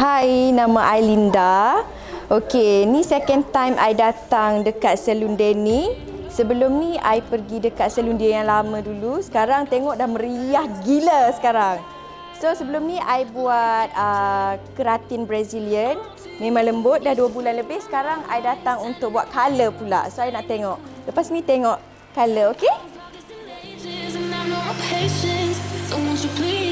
Hai, nama I Linda. Okey, ni second time I datang dekat salon Denny. Sebelum ni I pergi dekat salon dia yang lama dulu. Sekarang tengok dah meriah gila sekarang. So sebelum ni I buat uh, keratin Brazilian. Memang lembut dah 2 bulan lebih. Sekarang I datang untuk buat color pula. So I nak tengok. Lepas ni tengok color, okey? Please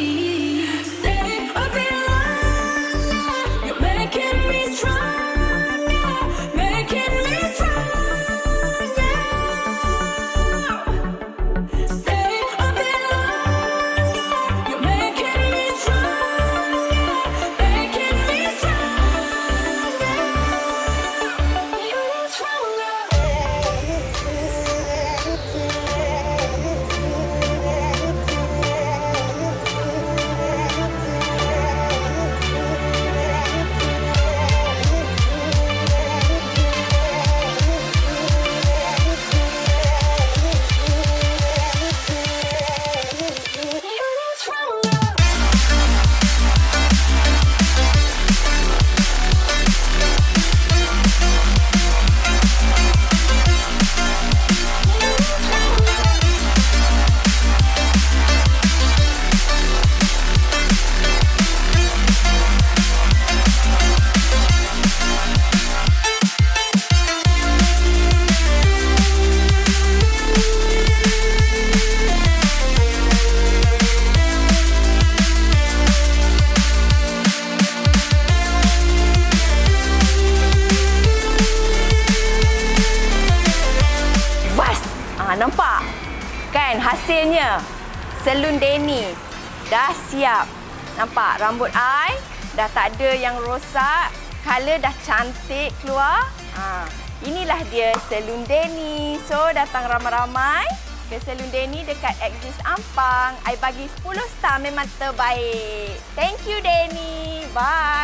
nampak? Kan hasilnya? Salon Denny dah siap. Nampak rambut I dah tak ada yang rosak. Color dah cantik keluar. Ha, inilah dia Salon Denny. So datang ramai-ramai ke Salon Denny dekat Axis Ampang. I bagi 10 star memang terbaik. Thank you Denny. Bye.